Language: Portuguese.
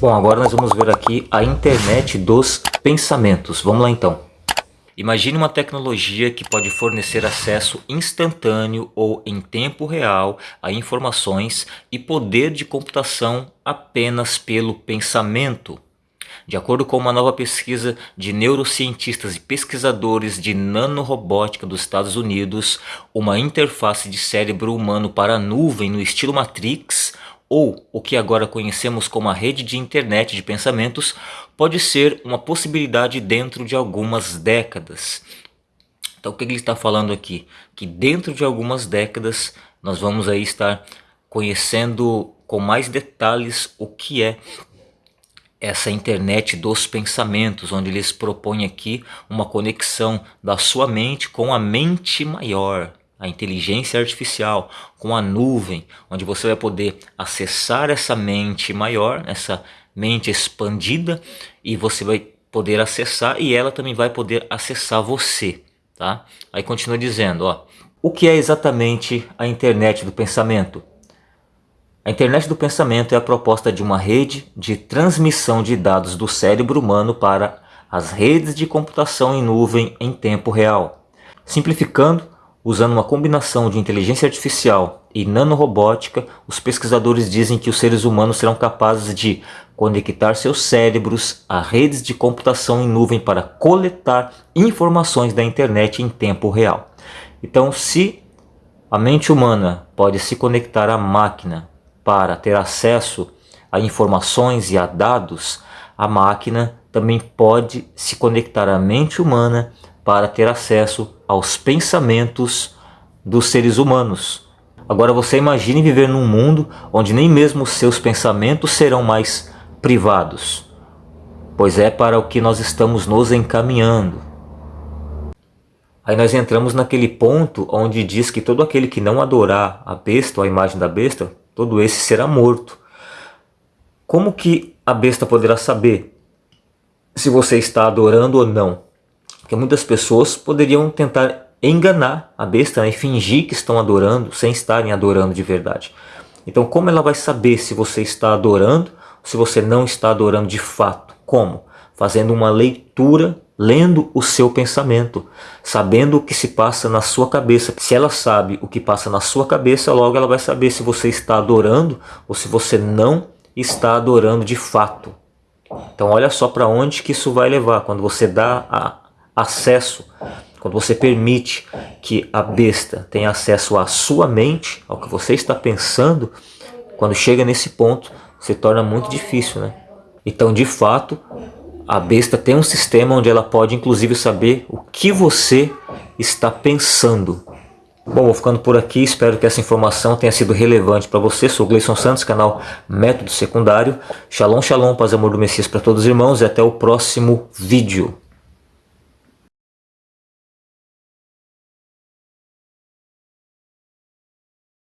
Bom, agora nós vamos ver aqui a internet dos pensamentos. Vamos lá então. Imagine uma tecnologia que pode fornecer acesso instantâneo ou em tempo real a informações e poder de computação apenas pelo pensamento. De acordo com uma nova pesquisa de neurocientistas e pesquisadores de nanorobótica dos Estados Unidos, uma interface de cérebro humano para nuvem no estilo Matrix ou o que agora conhecemos como a rede de internet de pensamentos, pode ser uma possibilidade dentro de algumas décadas. Então o que ele está falando aqui? Que dentro de algumas décadas nós vamos aí estar conhecendo com mais detalhes o que é essa internet dos pensamentos, onde eles propõem aqui uma conexão da sua mente com a mente maior a inteligência artificial, com a nuvem, onde você vai poder acessar essa mente maior, essa mente expandida, e você vai poder acessar e ela também vai poder acessar você. Tá? Aí continua dizendo, ó, o que é exatamente a internet do pensamento? A internet do pensamento é a proposta de uma rede de transmissão de dados do cérebro humano para as redes de computação em nuvem em tempo real. Simplificando, Usando uma combinação de inteligência artificial e nanorobótica, os pesquisadores dizem que os seres humanos serão capazes de conectar seus cérebros a redes de computação em nuvem para coletar informações da internet em tempo real. Então, se a mente humana pode se conectar à máquina para ter acesso a informações e a dados, a máquina também pode se conectar à mente humana para ter acesso aos pensamentos dos seres humanos. Agora você imagine viver num mundo onde nem mesmo seus pensamentos serão mais privados, pois é para o que nós estamos nos encaminhando. Aí nós entramos naquele ponto onde diz que todo aquele que não adorar a besta ou a imagem da besta, todo esse será morto. Como que a besta poderá saber se você está adorando ou não? Que muitas pessoas poderiam tentar enganar a besta né, e fingir que estão adorando sem estarem adorando de verdade. Então como ela vai saber se você está adorando ou se você não está adorando de fato? Como? Fazendo uma leitura, lendo o seu pensamento, sabendo o que se passa na sua cabeça. Se ela sabe o que passa na sua cabeça, logo ela vai saber se você está adorando ou se você não está adorando de fato. Então olha só para onde que isso vai levar, quando você dá a, acesso, quando você permite que a besta tenha acesso à sua mente, ao que você está pensando, quando chega nesse ponto, se torna muito difícil, né? Então, de fato, a besta tem um sistema onde ela pode inclusive saber o que você está pensando. Bom, vou ficando por aqui, espero que essa informação tenha sido relevante para você. Sou Gleison Santos, canal Método Secundário. Shalom, shalom, paz e amor do Messias para todos os irmãos e até o próximo vídeo.